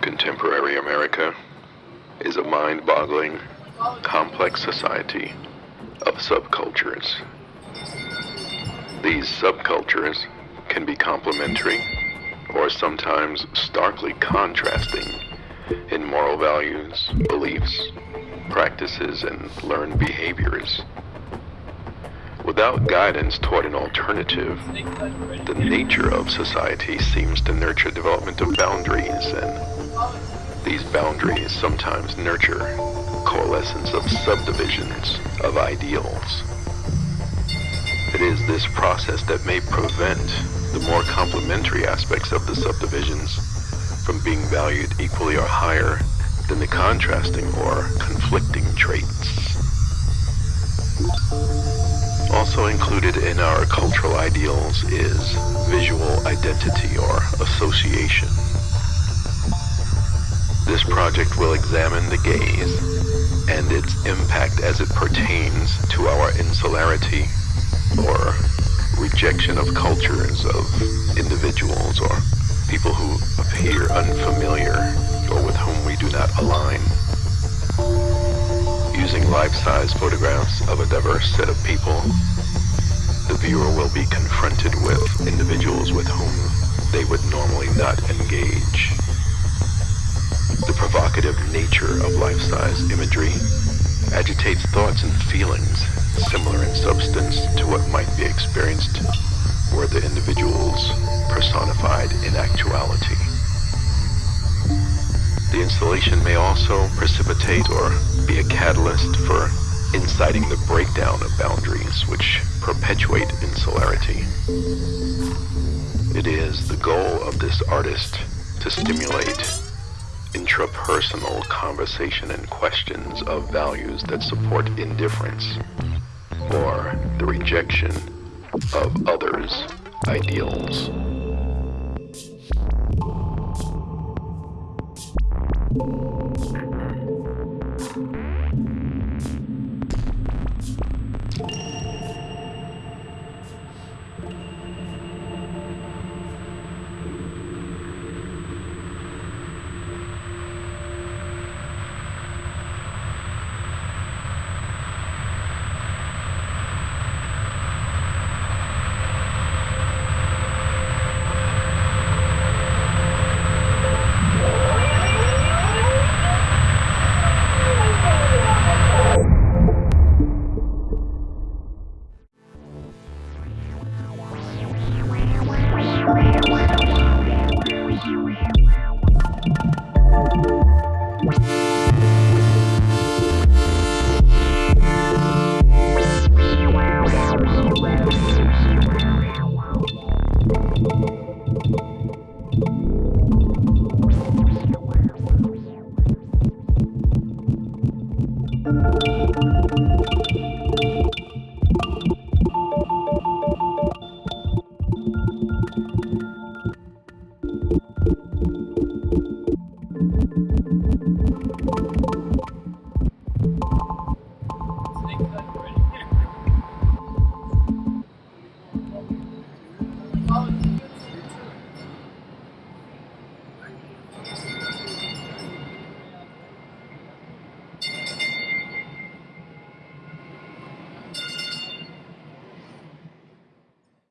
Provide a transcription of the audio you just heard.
Contemporary America is a mind-boggling, complex society of subcultures. These subcultures can be complementary or sometimes starkly contrasting in moral values, beliefs, practices, and learned behaviors. Without guidance toward an alternative, the nature of society seems to nurture development of boundaries, and these boundaries sometimes nurture coalescence of subdivisions of ideals. It is this process that may prevent the more complementary aspects of the subdivisions from being valued equally or higher than the contrasting or conflicting traits. Also included in our cultural ideals is visual identity or association. This project will examine the gaze and its impact as it pertains to our insularity or rejection of cultures of individuals or people who appear unfamiliar or with whom we do not align. Using life-size photographs of a diverse set of people, viewer will be confronted with individuals with whom they would normally not engage. The provocative nature of life-size imagery agitates thoughts and feelings similar in substance to what might be experienced were the individuals personified in actuality. The installation may also precipitate or be a catalyst for inciting the breakdown of boundaries which perpetuate insularity. It is the goal of this artist to stimulate intrapersonal conversation and questions of values that support indifference or the rejection of others' ideals. Oh.